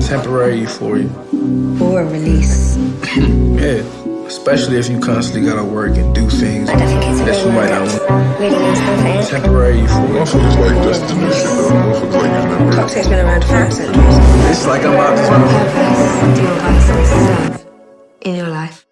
temporary euphoria. Or release. Yeah. Especially if you constantly gotta work and do things that you might not want. Temporary euphoria. Motherfuckers like destination though. Motherfuckers like you never. Cocktail's been around for centuries. It's like I'm out to motherfucker. Do your vices in your life?